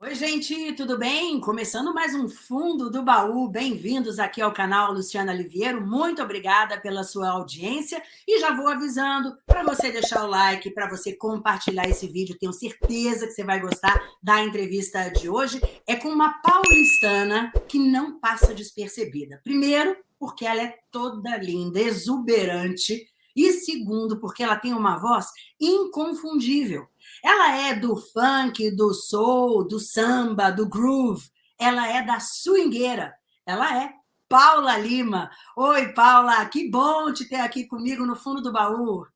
Oi, gente, tudo bem? Começando mais um Fundo do Baú. Bem-vindos aqui ao canal Luciana Liviero. Muito obrigada pela sua audiência. E já vou avisando para você deixar o like, para você compartilhar esse vídeo. Tenho certeza que você vai gostar da entrevista de hoje. É com uma paulistana que não passa despercebida. Primeiro, porque ela é toda linda, exuberante. E segundo, porque ela tem uma voz inconfundível. Ela é do funk, do soul, do samba, do groove. Ela é da swingueira. Ela é Paula Lima. Oi, Paula, que bom te ter aqui comigo no fundo do baú.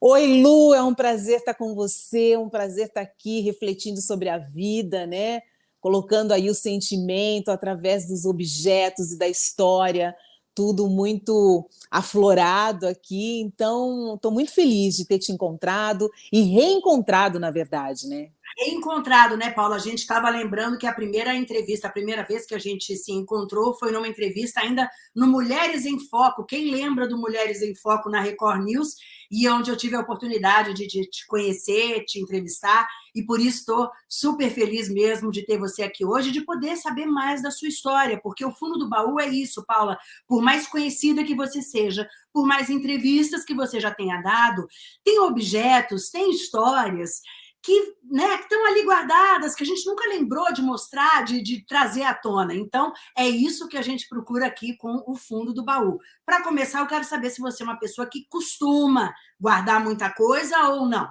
Oi, Lu, é um prazer estar com você, é um prazer estar aqui refletindo sobre a vida, né? Colocando aí o sentimento através dos objetos e da história, tudo muito aflorado aqui, então estou muito feliz de ter te encontrado e reencontrado, na verdade, né? Reencontrado, né, Paula? A gente estava lembrando que a primeira entrevista, a primeira vez que a gente se encontrou foi numa entrevista ainda no Mulheres em Foco. Quem lembra do Mulheres em Foco na Record News? E onde eu tive a oportunidade de, de te conhecer, te entrevistar, e por isso estou super feliz mesmo de ter você aqui hoje, de poder saber mais da sua história, porque o fundo do baú é isso, Paula. Por mais conhecida que você seja, por mais entrevistas que você já tenha dado, tem objetos, tem histórias que né, estão ali guardadas, que a gente nunca lembrou de mostrar, de, de trazer à tona. Então, é isso que a gente procura aqui com o fundo do baú. Para começar, eu quero saber se você é uma pessoa que costuma guardar muita coisa ou não.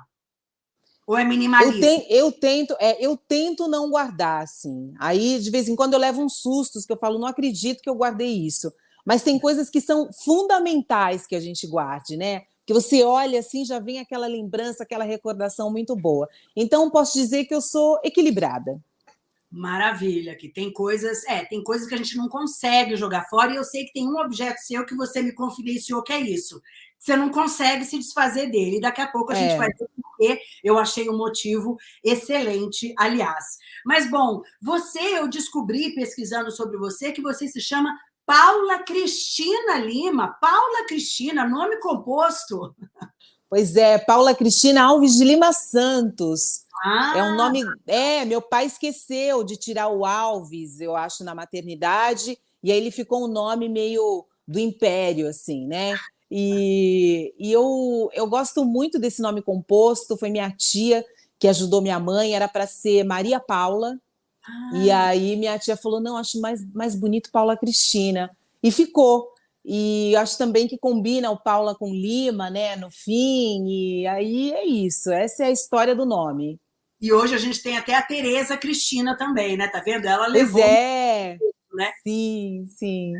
Ou é minimalista? Eu, eu, tento, é, eu tento não guardar, assim. Aí, de vez em quando, eu levo uns sustos, que eu falo, não acredito que eu guardei isso. Mas tem coisas que são fundamentais que a gente guarde, né? Que você olha assim, já vem aquela lembrança, aquela recordação muito boa. Então, posso dizer que eu sou equilibrada. Maravilha, que tem coisas, é, tem coisas que a gente não consegue jogar fora, e eu sei que tem um objeto seu que você me confidenciou que é isso. Você não consegue se desfazer dele. E daqui a pouco a é. gente vai ver porque eu achei um motivo excelente, aliás. Mas, bom, você, eu descobri pesquisando sobre você que você se chama Paula Cristina Lima. Paula Cristina, nome composto. Pois é, Paula Cristina Alves de Lima Santos. Ah. É um nome. É, meu pai esqueceu de tirar o Alves, eu acho, na maternidade, e aí ele ficou um nome meio do império, assim, né? E, e eu, eu gosto muito desse nome composto, foi minha tia que ajudou minha mãe, era para ser Maria Paula, e aí minha tia falou, não, acho mais, mais bonito Paula Cristina. E ficou. E acho também que combina o Paula com Lima, né, no fim, e aí é isso, essa é a história do nome. E hoje a gente tem até a Tereza Cristina também, né, tá vendo? Ela levou... Pois é, né? sim, sim.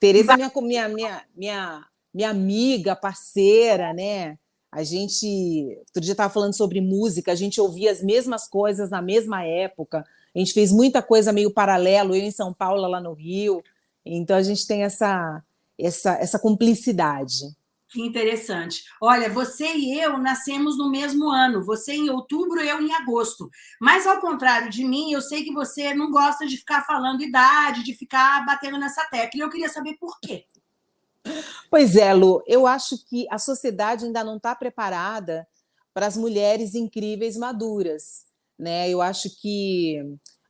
Tereza é minha, minha, minha, minha, minha amiga, parceira, né, a gente, outro dia estava falando sobre música, a gente ouvia as mesmas coisas na mesma época, a gente fez muita coisa meio paralelo, eu em São Paulo, lá no Rio. Então, a gente tem essa, essa, essa cumplicidade. Que interessante. Olha, você e eu nascemos no mesmo ano. Você em outubro, eu em agosto. Mas, ao contrário de mim, eu sei que você não gosta de ficar falando idade, de ficar batendo nessa tecla. E eu queria saber por quê. Pois é, Lu. Eu acho que a sociedade ainda não está preparada para as mulheres incríveis maduras né? Eu acho que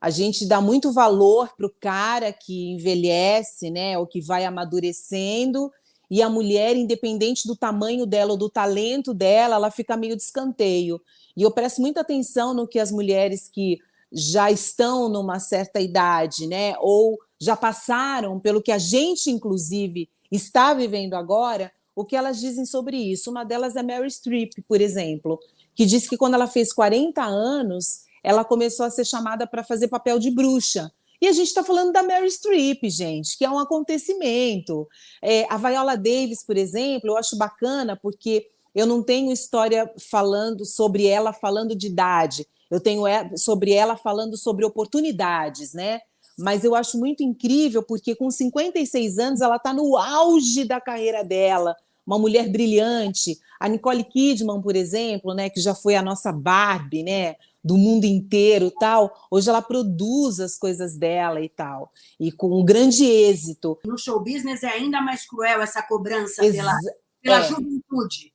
a gente dá muito valor para o cara que envelhece, né? Ou que vai amadurecendo, e a mulher, independente do tamanho dela ou do talento dela, ela fica meio de escanteio. E eu presto muita atenção no que as mulheres que já estão numa certa idade, né? Ou já passaram pelo que a gente, inclusive, está vivendo agora, o que elas dizem sobre isso. Uma delas é Mary Streep, por exemplo que disse que quando ela fez 40 anos, ela começou a ser chamada para fazer papel de bruxa. E a gente está falando da Mary Streep, gente, que é um acontecimento. É, a Viola Davis, por exemplo, eu acho bacana porque eu não tenho história falando sobre ela falando de idade, eu tenho é, sobre ela falando sobre oportunidades, né? Mas eu acho muito incrível porque com 56 anos ela está no auge da carreira dela, uma mulher brilhante. A Nicole Kidman, por exemplo, né, que já foi a nossa Barbie, né, do mundo inteiro tal, hoje ela produz as coisas dela e tal, e com um grande êxito. No show business é ainda mais cruel essa cobrança Ex pela, pela é. juventude.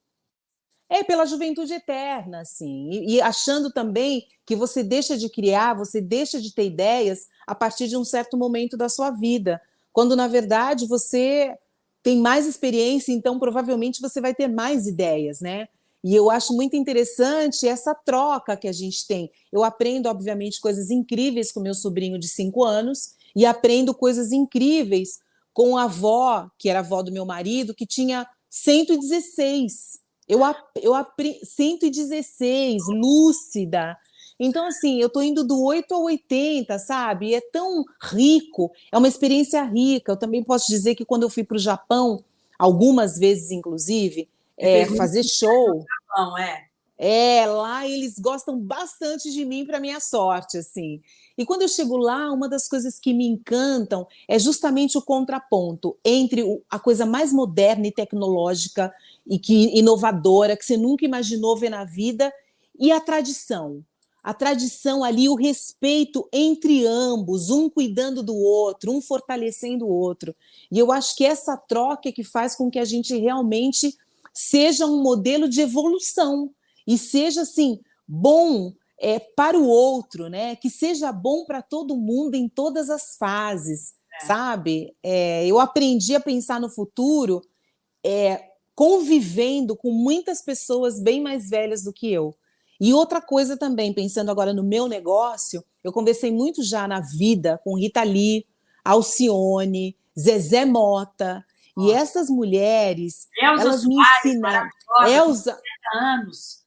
É pela juventude eterna, assim, e, e, achando também que você deixa de criar, você deixa de ter ideias a partir de um certo momento da sua vida, quando na verdade você tem mais experiência, então provavelmente você vai ter mais ideias, né? E eu acho muito interessante essa troca que a gente tem. Eu aprendo, obviamente, coisas incríveis com meu sobrinho de cinco anos e aprendo coisas incríveis com a avó, que era avó do meu marido, que tinha 116. Eu, eu aprendi 116, lúcida. Então, assim, eu estou indo do 8 ao 80, sabe? É tão rico, é uma experiência rica. Eu também posso dizer que quando eu fui para o Japão, algumas vezes, inclusive, é, fazer show. Japão, é. É, lá eles gostam bastante de mim para minha sorte, assim. E quando eu chego lá, uma das coisas que me encantam é justamente o contraponto entre a coisa mais moderna e tecnológica e que inovadora que você nunca imaginou ver na vida e a tradição. A tradição ali, o respeito entre ambos, um cuidando do outro, um fortalecendo o outro. E eu acho que essa troca é que faz com que a gente realmente seja um modelo de evolução e seja assim bom é, para o outro, né? Que seja bom para todo mundo em todas as fases, é. sabe? É, eu aprendi a pensar no futuro é, convivendo com muitas pessoas bem mais velhas do que eu. E outra coisa também, pensando agora no meu negócio, eu conversei muito já na vida com Rita Lee, Alcione, Zezé Mota, e essas mulheres, Elza elas me ensinaram. Elza, anos.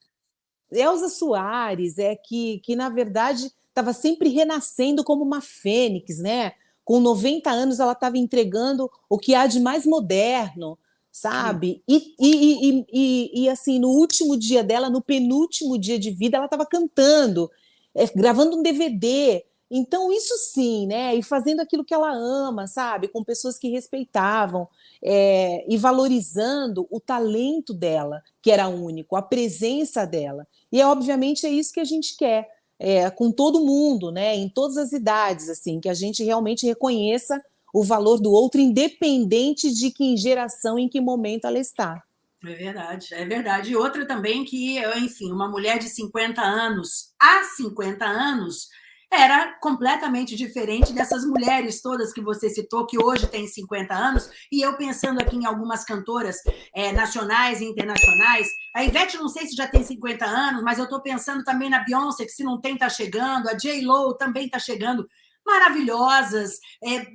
Elza Soares, é que, que na verdade estava sempre renascendo como uma fênix, né? Com 90 anos ela estava entregando o que há de mais moderno, sabe? E, e, e, e, assim, no último dia dela, no penúltimo dia de vida, ela estava cantando, é, gravando um DVD. Então, isso sim, né? E fazendo aquilo que ela ama, sabe? Com pessoas que respeitavam é, e valorizando o talento dela, que era único, a presença dela. E, obviamente, é isso que a gente quer. É, com todo mundo, né, em todas as idades, assim, que a gente realmente reconheça o valor do outro, independente de que geração, em que momento ela está. É verdade, é verdade. E outra também que, enfim, uma mulher de 50 anos, há 50 anos, era completamente diferente dessas mulheres todas que você citou, que hoje têm 50 anos, e eu pensando aqui em algumas cantoras é, nacionais e internacionais, a Ivete não sei se já tem 50 anos, mas eu estou pensando também na Beyoncé, que se não tem, está chegando, a J-Lo também está chegando, maravilhosas, é,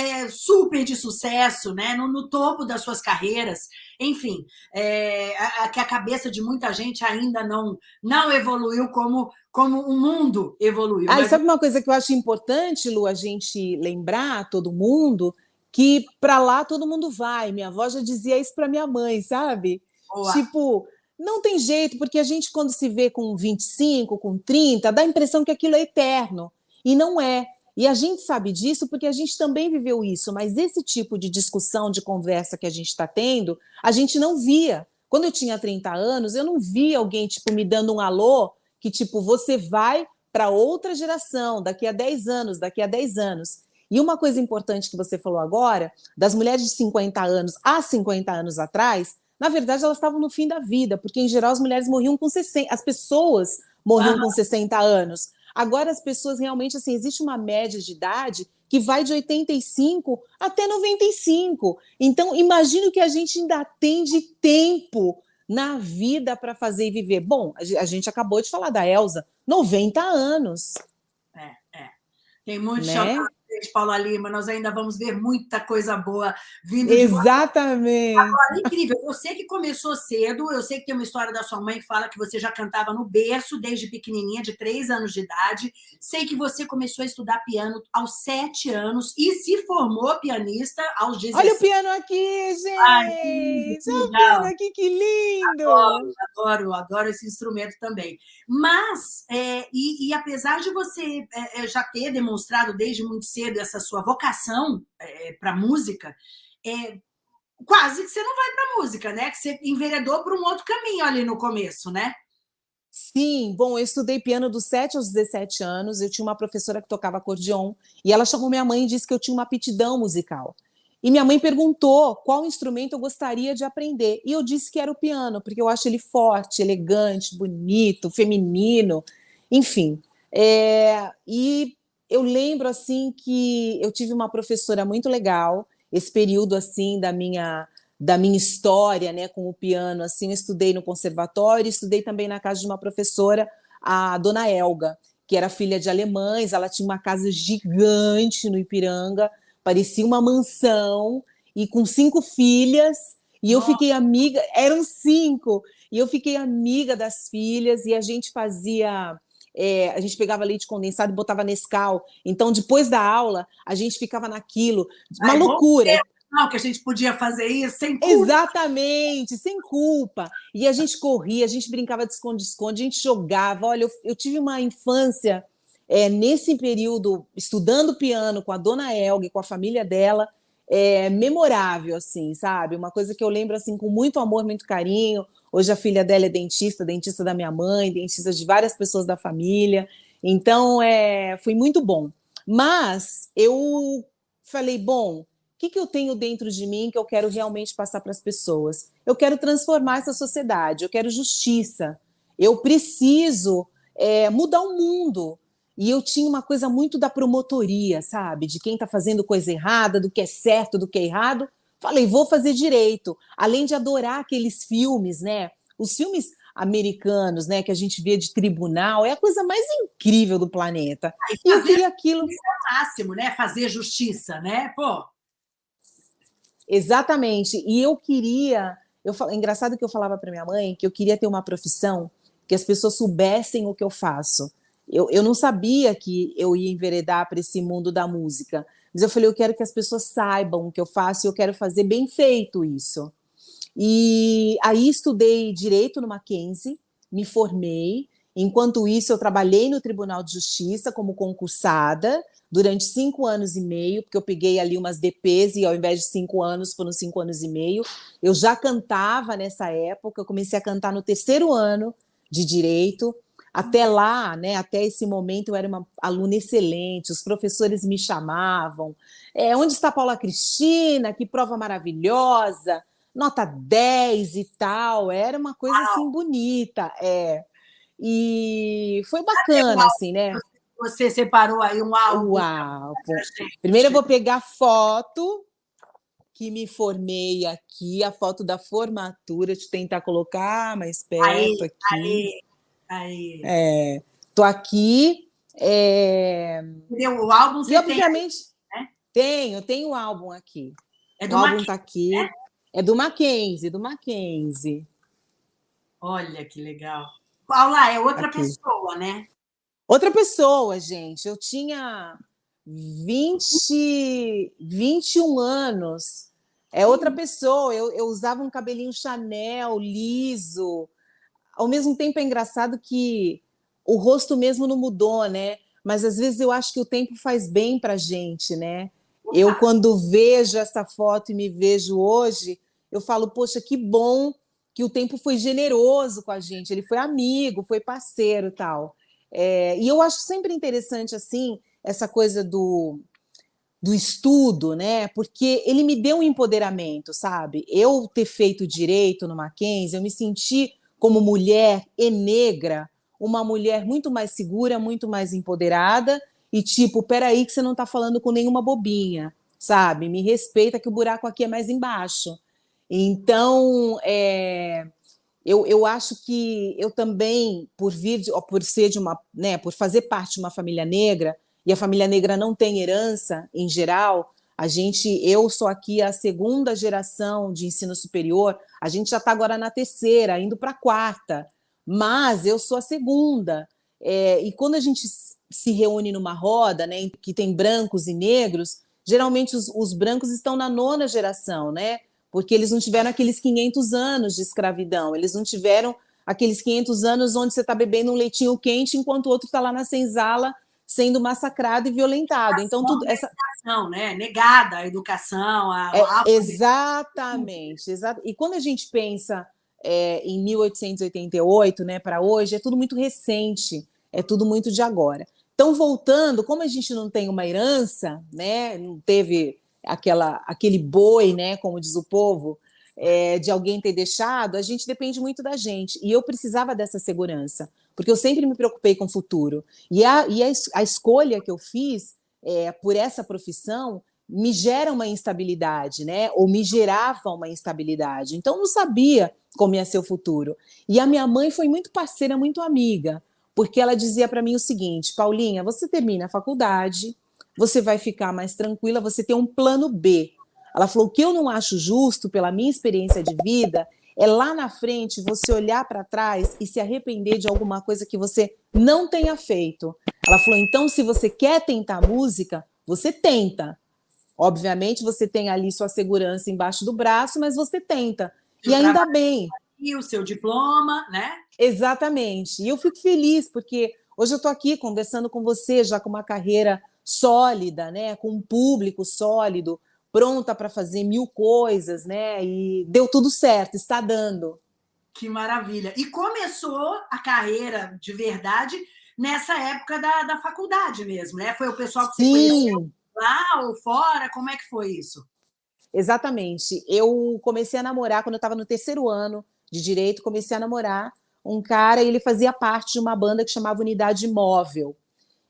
é, super de sucesso, né? No, no, topo das suas carreiras. Enfim, é, a, que a cabeça de muita gente ainda não, não evoluiu como, como o mundo evoluiu. Ah, mas... sabe uma coisa que eu acho importante, Lu, a gente lembrar, todo mundo, que para lá todo mundo vai. Minha avó já dizia isso para minha mãe, sabe? Boa. Tipo, não tem jeito, porque a gente, quando se vê com 25, com 30, dá a impressão que aquilo é eterno. E não é. E a gente sabe disso porque a gente também viveu isso, mas esse tipo de discussão, de conversa que a gente está tendo, a gente não via. Quando eu tinha 30 anos, eu não via alguém tipo me dando um alô que tipo você vai para outra geração, daqui a 10 anos, daqui a 10 anos. E uma coisa importante que você falou agora, das mulheres de 50 anos há 50 anos atrás, na verdade elas estavam no fim da vida, porque em geral as mulheres morriam com 60, as pessoas morriam com 60 anos. Agora as pessoas realmente, assim, existe uma média de idade que vai de 85 até 95. Então, imagino que a gente ainda tem de tempo na vida para fazer e viver. Bom, a gente acabou de falar da Elsa, 90 anos. É, é. Tem muito né? De Paula Lima, nós ainda vamos ver muita coisa boa vindo Exatamente. de Agora, incrível, eu sei que começou cedo, eu sei que tem uma história da sua mãe que fala que você já cantava no berço desde pequenininha, de três anos de idade, sei que você começou a estudar piano aos sete anos e se formou pianista aos 16. Olha o piano aqui, gente! Ai, Olha o piano aqui, que lindo! Adoro, adoro, adoro esse instrumento também. Mas, é, e, e, apesar de você é, é já ter demonstrado desde muito cedo cedo essa sua vocação é, para música, é, quase que você não vai para música, né? Que você enveredou para um outro caminho ali no começo, né? Sim, bom, eu estudei piano dos 7 aos 17 anos, eu tinha uma professora que tocava acordeon, e ela chamou minha mãe e disse que eu tinha uma aptidão musical. E minha mãe perguntou qual instrumento eu gostaria de aprender. E eu disse que era o piano, porque eu acho ele forte, elegante, bonito, feminino, enfim. É, e eu lembro assim que eu tive uma professora muito legal, esse período assim da minha da minha história, né, com o piano, assim, eu estudei no conservatório, estudei também na casa de uma professora, a dona Elga, que era filha de alemães, ela tinha uma casa gigante no Ipiranga, parecia uma mansão, e com cinco filhas, e eu fiquei amiga, eram cinco, e eu fiquei amiga das filhas, e a gente fazia. É, a gente pegava leite condensado e botava Nescau. Então, depois da aula, a gente ficava naquilo. Uma Ai, loucura. Não, que a gente podia fazer isso sem culpa. Exatamente, sem culpa. E a gente corria, a gente brincava de esconde-esconde, a gente jogava. Olha, eu, eu tive uma infância é, nesse período, estudando piano com a dona Elga, com a família dela, é memorável, assim, sabe? Uma coisa que eu lembro, assim, com muito amor, muito carinho. Hoje a filha dela é dentista, dentista da minha mãe, dentista de várias pessoas da família. Então, é, foi muito bom. Mas eu falei, bom, o que, que eu tenho dentro de mim que eu quero realmente passar para as pessoas? Eu quero transformar essa sociedade, eu quero justiça, eu preciso é, mudar o mundo. E eu tinha uma coisa muito da promotoria, sabe? De quem está fazendo coisa errada, do que é certo, do que é errado. Falei, vou fazer direito. Além de adorar aqueles filmes, né? Os filmes americanos, né, que a gente vê de tribunal, é a coisa mais incrível do planeta. E eu queria aquilo. É o máximo, né? Fazer justiça, né? Pô. Exatamente. E eu queria. Eu, engraçado que eu falava para minha mãe que eu queria ter uma profissão que as pessoas soubessem o que eu faço eu, eu não sabia que eu ia enveredar para esse mundo da música. Mas eu falei, eu quero que as pessoas saibam o que eu faço e eu quero fazer bem feito isso. E aí estudei direito no Mackenzie, me formei. Enquanto isso, eu trabalhei no Tribunal de Justiça como concursada durante cinco anos e meio, porque eu peguei ali umas DPs e ao invés de cinco anos, foram cinco anos e meio. Eu já cantava nessa época, eu comecei a cantar no terceiro ano de direito. Até lá, né, até esse momento, eu era uma aluna excelente, os professores me chamavam. É, onde está Paula Cristina? Que prova maravilhosa! Nota 10 e tal. Era uma coisa Uau. assim bonita. É. E foi bacana, assim, né? Você separou aí um álbum. Uau! Primeiro eu vou pegar foto que me formei aqui, a foto da formatura, de tentar colocar mais perto aí, aqui. Aí. Aí. É, tô aqui. É... O álbum você e, obviamente, tem, né? tenho, tenho o álbum aqui. É do o álbum está aqui. Né? É do Mackenzie, do Mackenzie. Olha que legal. Paula, é outra aqui. pessoa, né? Outra pessoa, gente. Eu tinha 20, 21 anos. É outra pessoa. Eu, eu usava um cabelinho Chanel liso ao mesmo tempo é engraçado que o rosto mesmo não mudou, né? Mas às vezes eu acho que o tempo faz bem para a gente, né? Eu, quando vejo essa foto e me vejo hoje, eu falo, poxa, que bom que o tempo foi generoso com a gente, ele foi amigo, foi parceiro tal. É, e eu acho sempre interessante, assim, essa coisa do, do estudo, né? Porque ele me deu um empoderamento, sabe? Eu ter feito direito no Mackenzie, eu me senti como mulher e negra, uma mulher muito mais segura, muito mais empoderada e tipo, peraí que você não está falando com nenhuma bobinha, sabe? Me respeita que o buraco aqui é mais embaixo. Então, é, eu, eu acho que eu também, por vir, por ser de uma, né, por fazer parte de uma família negra, e a família negra não tem herança em geral, a gente, eu sou aqui a segunda geração de ensino superior, a gente já está agora na terceira, indo para a quarta, mas eu sou a segunda. É, e quando a gente se reúne numa roda, né, que tem brancos e negros, geralmente os, os brancos estão na nona geração, né? Porque eles não tiveram aqueles 500 anos de escravidão, eles não tiveram aqueles 500 anos onde você está bebendo um leitinho quente enquanto o outro está lá na senzala sendo massacrado e violentado. Então, tudo essa educação, né? Negada a educação, a, é, exatamente. E quando a gente pensa é, em 1888, né, para hoje, é tudo muito recente, é tudo muito de agora. Então, voltando, como a gente não tem uma herança, né, não teve aquela, aquele boi, né, como diz o povo, é, de alguém ter deixado, a gente depende muito da gente. E eu precisava dessa segurança, porque eu sempre me preocupei com o futuro. E a, e a, a escolha que eu fiz é, por essa profissão me gera uma instabilidade, né? Ou me gerava uma instabilidade. Então, não sabia como ia ser o futuro. E a minha mãe foi muito parceira, muito amiga, porque ela dizia para mim o seguinte: Paulinha, você termina a faculdade, você vai ficar mais tranquila, você tem um plano B. Ela falou: que eu não acho justo, pela minha experiência de vida, é lá na frente você olhar para trás e se arrepender de alguma coisa que você não tenha feito. Ela falou: então, se você quer tentar música, você tenta. Obviamente, você tem ali sua segurança embaixo do braço, mas você tenta. E ainda bem. E o seu diploma, né? Exatamente. E eu fico feliz, porque hoje eu estou aqui conversando com você, já com uma carreira sólida, né? com um público sólido, pronta para fazer mil coisas, né? E deu tudo certo, está dando. Que maravilha. E começou a carreira de verdade nessa época da, da faculdade mesmo, né? Foi o pessoal que Sim. conheceu lá ou fora? Como é que foi isso? Exatamente. Eu comecei a namorar quando eu estava no terceiro ano de direito, comecei a namorar um cara e ele fazia parte de uma banda que chamava Unidade Móvel.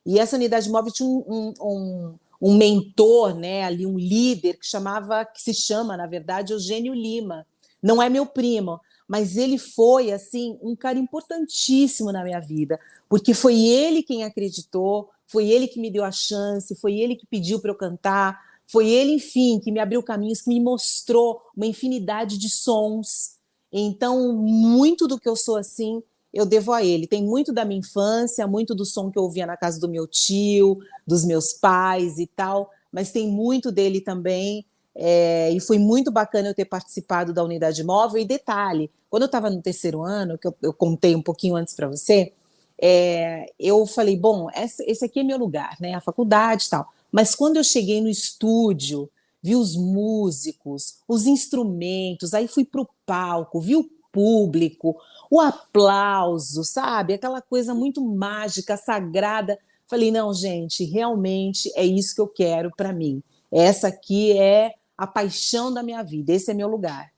E essa unidade móvel tinha um, um, um um mentor, né, ali um líder que chamava, que se chama, na verdade, Eugênio Lima. Não é meu primo, mas ele foi assim um cara importantíssimo na minha vida, porque foi ele quem acreditou, foi ele que me deu a chance, foi ele que pediu para eu cantar, foi ele, enfim, que me abriu caminhos, que me mostrou uma infinidade de sons. Então, muito do que eu sou assim eu devo a ele. Tem muito da minha infância, muito do som que eu ouvia na casa do meu tio, dos meus pais e tal, mas tem muito dele também. É, e foi muito bacana eu ter participado da unidade móvel. E detalhe, quando eu estava no terceiro ano, que eu, eu, contei um pouquinho antes para você, é, eu falei, bom, esse, esse aqui é meu lugar, né? A faculdade e tal. Mas quando eu cheguei no estúdio, vi os músicos, os instrumentos, aí fui para o palco, vi o público, o aplauso, sabe? Aquela coisa muito mágica, sagrada. Falei, não, gente, realmente é isso que eu quero para mim. Essa aqui é a paixão da minha vida, esse é meu lugar.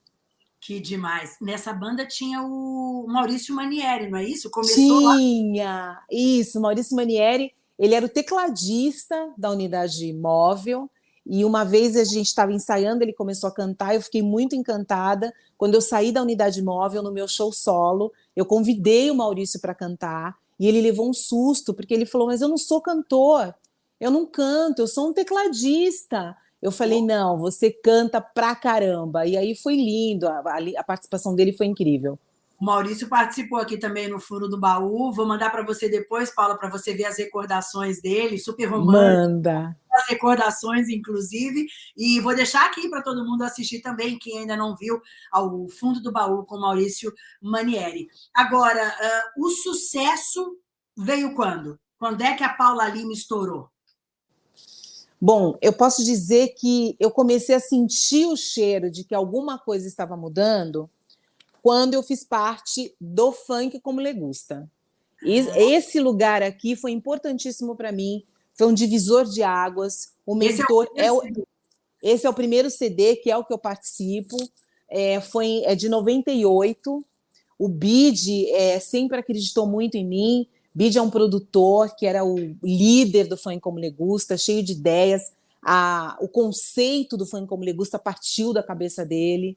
Que demais. Nessa banda tinha o Maurício Manieri, não é isso? Começou tinha, lá... isso, Maurício Manieri, ele era o tecladista da unidade móvel, e uma vez a gente estava ensaiando, ele começou a cantar, eu fiquei muito encantada. Quando eu saí da unidade móvel no meu show solo, eu convidei o Maurício para cantar e ele levou um susto, porque ele falou: Mas eu não sou cantor, eu não canto, eu sou um tecladista. Eu falei: Não, você canta pra caramba. E aí foi lindo, a, a participação dele foi incrível. O Maurício participou aqui também no Furo do Baú. Vou mandar para você depois, Paula, para você ver as recordações dele, super romântico. Manda. Recordações, inclusive. E vou deixar aqui para todo mundo assistir também, quem ainda não viu, ao Fundo do Baú com Maurício Manieri. Agora, uh, o sucesso veio quando? Quando é que a Paula Lima estourou? Bom, eu posso dizer que eu comecei a sentir o cheiro de que alguma coisa estava mudando quando eu fiz parte do funk como legusta. Esse lugar aqui foi importantíssimo para mim, foi um divisor de águas. O mentor esse é, o, é o, esse é o primeiro CD que é o que eu participo. É, foi é de 98. O Bid é, sempre acreditou muito em mim. Bid é um produtor que era o líder do funk como legusta, cheio de ideias. A, o conceito do funk como legusta partiu da cabeça dele.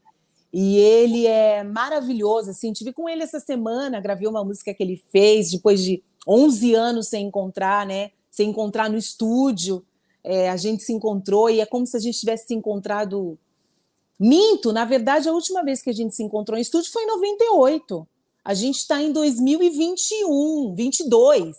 E ele é maravilhoso, assim, tive com ele essa semana, gravei uma música que ele fez depois de 11 anos sem encontrar, né? Sem encontrar no estúdio, é, a gente se encontrou e é como se a gente tivesse se encontrado. Minto, na verdade, a última vez que a gente se encontrou em estúdio foi em 98. A gente está em 2021, 22.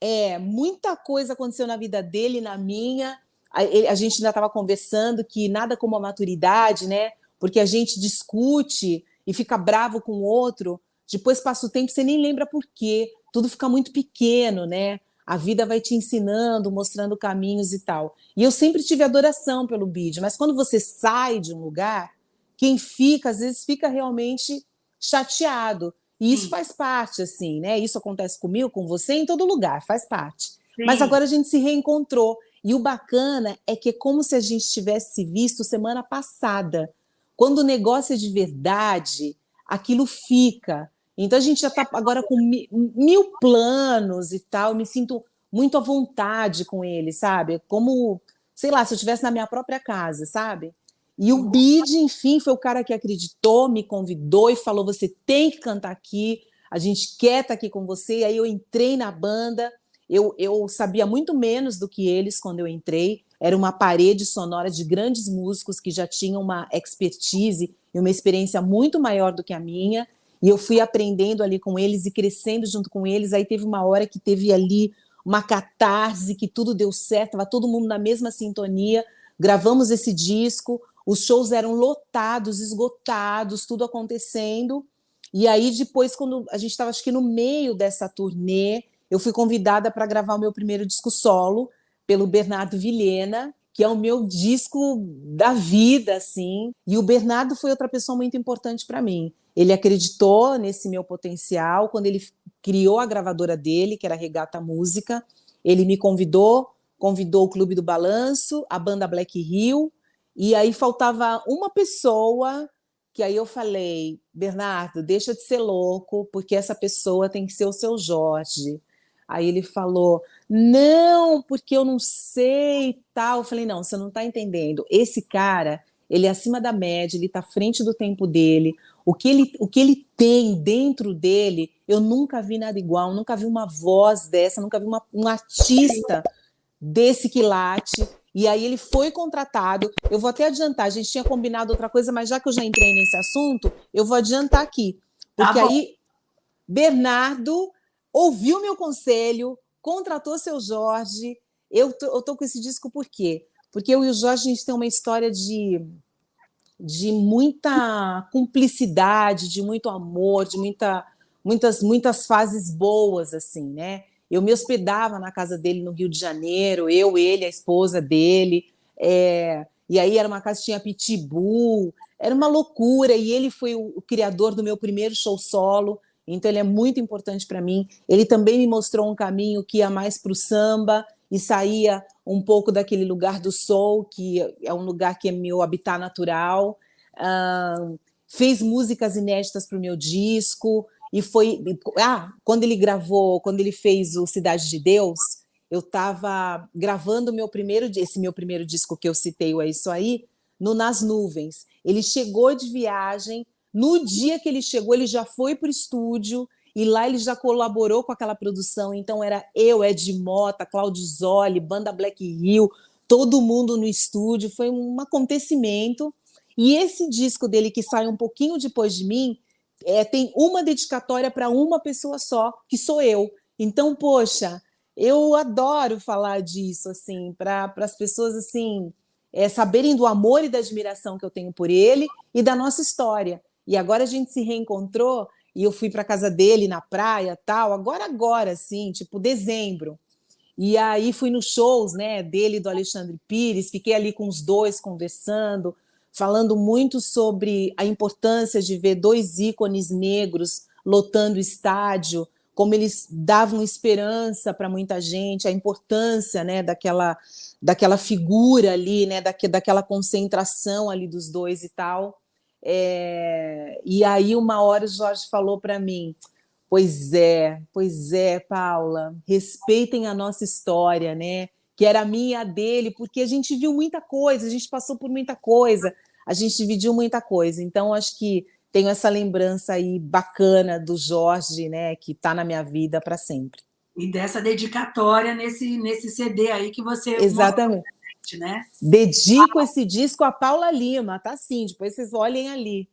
É, muita coisa aconteceu na vida dele, na minha. A, a gente ainda estava conversando que nada como a maturidade, né? porque a gente discute e fica bravo com o outro, depois passa o tempo você nem lembra por quê, tudo fica muito pequeno, né? A vida vai te ensinando, mostrando caminhos e tal. E eu sempre tive adoração pelo bid, mas quando você sai de um lugar, quem fica, às vezes, fica realmente chateado. E isso Sim. faz parte, assim, né? Isso acontece comigo, com você, em todo lugar, faz parte. Sim. Mas agora a gente se reencontrou. E o bacana é que é como se a gente tivesse visto semana passada. Quando o negócio é de verdade, aquilo fica. Então a gente já está agora com mil planos e tal, me sinto muito à vontade com ele, sabe? Como, sei lá, se eu estivesse na minha própria casa, sabe? E o Bid, enfim, foi o cara que acreditou, me convidou e falou: você tem que cantar aqui, a gente quer estar tá aqui com você. E aí eu entrei na banda, eu, eu sabia muito menos do que eles quando eu entrei, era uma parede sonora de grandes músicos que já tinham uma expertise e uma experiência muito maior do que a minha. E eu fui aprendendo ali com eles e crescendo junto com eles. Aí teve uma hora que teve ali uma catarse, que tudo deu certo, estava todo mundo na mesma sintonia. Gravamos esse disco, os shows eram lotados, esgotados, tudo acontecendo. E aí, depois, quando a gente estava, acho que no meio dessa turnê, eu fui convidada para gravar o meu primeiro disco solo pelo Bernardo Vilhena, que é o meu disco da vida, assim. E o Bernardo foi outra pessoa muito importante para mim. Ele acreditou nesse meu potencial quando ele criou a gravadora dele, que era Regata Música. Ele me convidou, convidou o Clube do Balanço, a banda Black Hill, e aí faltava uma pessoa que aí eu falei, Bernardo, deixa de ser louco, porque essa pessoa tem que ser o seu Jorge. Aí ele falou, não, porque eu não sei tal. Eu falei, não, você não está entendendo. Esse cara, ele é acima da média, ele está à frente do tempo dele. O que, ele, o que ele tem dentro dele, eu nunca vi nada igual, nunca vi uma voz dessa, nunca vi uma, um artista desse quilate. E aí ele foi contratado. Eu vou até adiantar, a gente tinha combinado outra coisa, mas já que eu já entrei nesse assunto, eu vou adiantar aqui. Tá porque tá aí Bernardo ouviu meu conselho, contratou seu Jorge. Eu tô, eu tô com esse disco por quê? Porque eu e o Jorge a gente tem uma história de, de muita cumplicidade, de muito amor, de muita, muitas, muitas fases boas, assim, né? Eu me hospedava na casa dele no Rio de Janeiro, eu, ele, a esposa dele. É, e aí era uma casa que tinha pitbull, era uma loucura. E ele foi o, o criador do meu primeiro show solo, então ele é muito importante para mim. Ele também me mostrou um caminho que ia mais para o samba e saía um pouco daquele lugar do soul, que é um lugar que é meu habitat natural. Uh, fez músicas inéditas para o meu disco, e foi. Ah, quando ele gravou, quando ele fez o Cidade de Deus, eu estava gravando meu primeiro, esse meu primeiro disco que eu citei, o É Isso Aí, no Nas Nuvens. Ele chegou de viagem, no dia que ele chegou, ele já foi para o estúdio, e lá ele já colaborou com aquela produção. Então era eu, Ed Mota, Claudio Zoli, Banda Black Hill, todo mundo no estúdio. Foi um acontecimento. E esse disco dele, que sai um pouquinho depois de mim, é, tem uma dedicatória para uma pessoa só, que sou eu. Então, poxa, eu adoro falar disso, assim, para as pessoas, assim, é, saberem do amor e da admiração que eu tenho por ele e da nossa história. E agora a gente se reencontrou e eu fui para casa dele na praia, tal, agora, agora, assim, tipo dezembro. E aí fui nos shows, né, dele do Alexandre Pires, fiquei ali com os dois conversando, falando muito sobre a importância de ver dois ícones negros lotando o estádio, como eles davam esperança para muita gente, a importância né, daquela, daquela figura ali, né, daque, daquela concentração ali dos dois e tal. É, e aí, uma hora, o Jorge falou para mim: Pois é, pois é, Paula, respeitem a nossa história, né? Que era a minha e a dele, porque a gente viu muita coisa, a gente passou por muita coisa, a gente dividiu muita coisa. Então, acho que tenho essa lembrança aí bacana do Jorge, né, que está na minha vida para sempre. E dessa dedicatória nesse, nesse CD aí que você... Exatamente. Gente, né? Dedico esse disco a Paula Lima, tá sim, depois vocês olhem ali.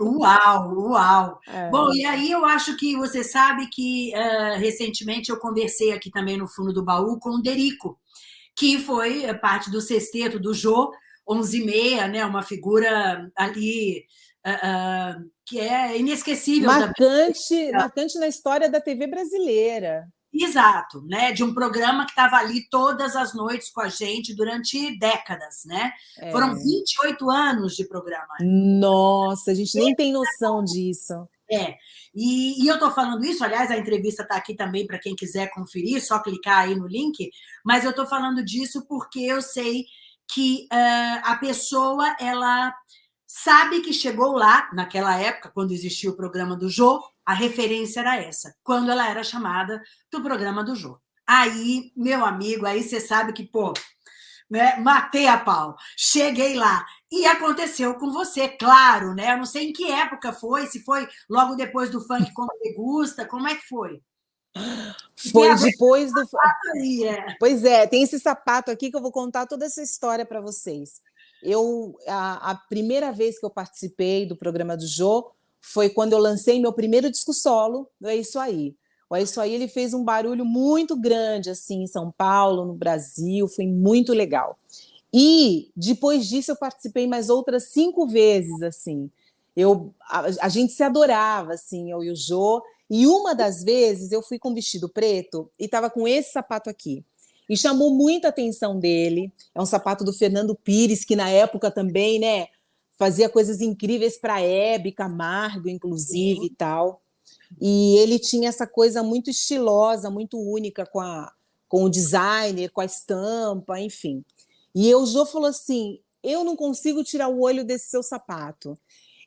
Uau, uau! É. Bom, e aí eu acho que você sabe que uh, recentemente eu conversei aqui também no fundo do baú com o Derico, que foi parte do sexteto do Jô, 11 e meia, né? Uma figura ali uh, uh, que é inesquecível. Marcante, marcante na história da TV brasileira. Exato, né? De um programa que estava ali todas as noites com a gente durante décadas, né? É. Foram 28 anos de programa. Nossa, a gente nem tem noção disso. É, e, e eu estou falando isso, aliás, a entrevista está aqui também para quem quiser conferir, só clicar aí no link, mas eu estou falando disso porque eu sei que uh, a pessoa, ela sabe que chegou lá, naquela época, quando existia o programa do Jô, a referência era essa, quando ela era chamada do programa do Jô. Aí, meu amigo, aí você sabe que, pô, né, matei a pau, cheguei lá. E aconteceu com você, claro, né? Eu não sei em que época foi, se foi logo depois do funk como degusta, como é que foi? Foi depois do. Aí, é. Pois é, tem esse sapato aqui que eu vou contar toda essa história para vocês. Eu, a, a, primeira vez que eu participei do programa do Jô foi quando eu lancei meu primeiro disco solo, É Isso Aí. O É Isso Aí ele fez um barulho muito grande assim em São Paulo, no Brasil, foi muito legal. E depois disso eu participei mais outras cinco vezes, assim. Eu, a, a gente se adorava, assim, eu e o Jô. E uma das vezes eu fui com vestido preto e estava com esse sapato aqui. E chamou muita atenção dele. É um sapato do Fernando Pires, que na época também, né, fazia coisas incríveis para Hebe Camargo, inclusive, e tal. E ele tinha essa coisa muito estilosa, muito única com, a, com o designer, com a estampa, enfim. E o Jô falou assim: eu não consigo tirar o olho desse seu sapato.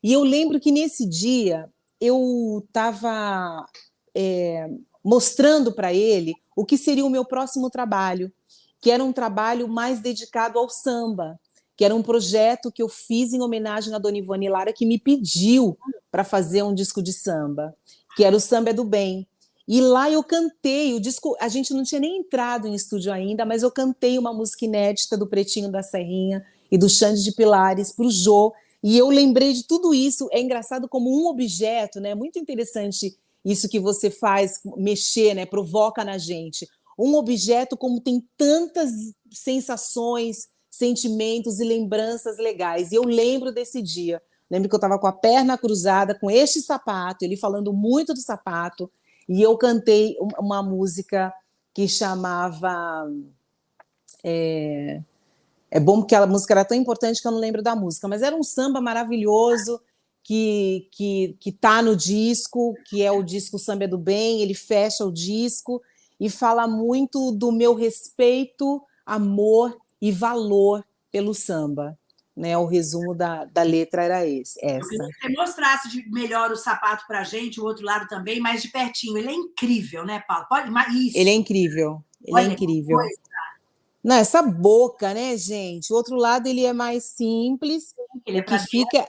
E eu lembro que nesse dia eu estava é, mostrando para ele o que seria o meu próximo trabalho, que era um trabalho mais dedicado ao samba, que era um projeto que eu fiz em homenagem a Dona Ivone Lara, que me pediu para fazer um disco de samba, que era o Samba é do Bem. E lá eu cantei, o disco, a gente não tinha nem entrado em estúdio ainda, mas eu cantei uma música inédita do Pretinho da Serrinha e do Xande de Pilares para o Jô, e eu lembrei de tudo isso. É engraçado como um objeto, né? Muito interessante isso que você faz, mexer, né? Provoca na gente. Um objeto como tem tantas sensações, sentimentos e lembranças legais. E eu lembro desse dia. Lembro que eu estava com a perna cruzada, com este sapato, ele falando muito do sapato, e eu cantei uma música que chamava. É, é bom porque a música era tão importante que eu não lembro da música, mas era um samba maravilhoso que que que tá no disco, que é o disco Samba é do Bem, ele fecha o disco e fala muito do meu respeito, amor e valor pelo samba. Né, o resumo da, da letra era esse, essa. Eu queria que você mostrasse de melhor o sapato para a gente, o outro lado também, mais de pertinho. Ele é incrível, né, Paulo? Pode, isso. Ele é incrível, ele é Olha, é incrível. Não, essa boca, né, gente? O outro lado ele é mais simples, ele é que fica. Né?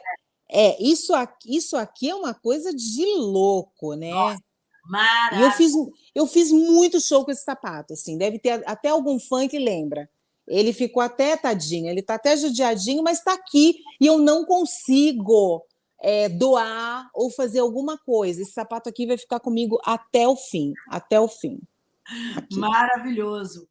É, isso aqui, isso aqui é uma coisa de louco, né? Nossa, maravilha. E eu fiz, eu fiz muito show com esse sapato, assim, deve ter até algum fã que lembra. Ele ficou até tadinho, ele está até judiadinho, mas está aqui e eu não consigo é, doar ou fazer alguma coisa. Esse sapato aqui vai ficar comigo até o fim, até o fim. Aqui. Maravilhoso.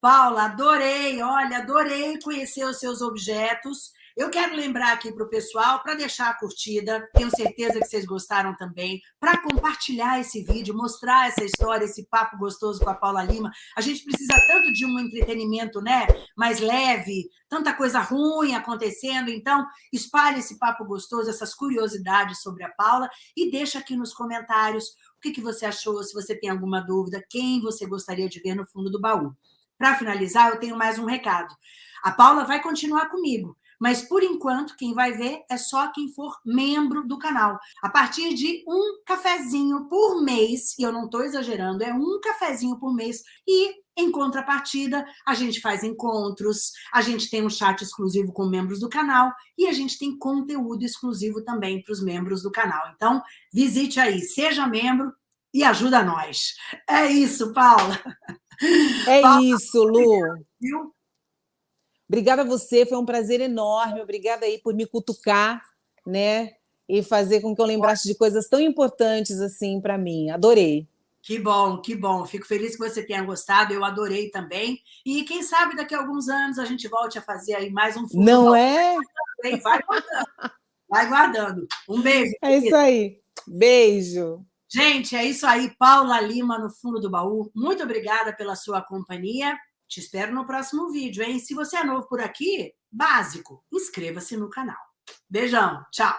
Paula, adorei, olha, adorei conhecer os seus objetos. Eu quero lembrar aqui para o pessoal, para deixar a curtida, tenho certeza que vocês gostaram também, para compartilhar esse vídeo, mostrar essa história, esse papo gostoso com a Paula Lima. A gente precisa tanto de um entretenimento né, mais leve, tanta coisa ruim acontecendo, então espalhe esse papo gostoso, essas curiosidades sobre a Paula e deixa aqui nos comentários o que, que você achou, se você tem alguma dúvida, quem você gostaria de ver no fundo do baú. Para finalizar, eu tenho mais um recado. A Paula vai continuar comigo, mas por enquanto quem vai ver é só quem for membro do canal. A partir de um cafezinho por mês, e eu não estou exagerando, é um cafezinho por mês, e em contrapartida, a gente faz encontros, a gente tem um chat exclusivo com membros do canal e a gente tem conteúdo exclusivo também para os membros do canal. Então, visite aí, seja membro e ajuda nós. É isso, Paula. É Paula, isso, Lu. Viu? Obrigada a você, foi um prazer enorme. Obrigada aí por me cutucar, né? E fazer com que eu lembrasse de coisas tão importantes assim para mim. Adorei. Que bom, que bom. Fico feliz que você tenha gostado. Eu adorei também. E quem sabe daqui a alguns anos a gente volte a fazer aí mais um fundo. Não é? Vai guardando. Vai guardando. Um beijo. É isso aí. Beijo. Gente, é isso aí. Paula Lima no fundo do baú. Muito obrigada pela sua companhia. Te espero no próximo vídeo, hein? Se você é novo por aqui, básico, inscreva-se no canal. Beijão, tchau!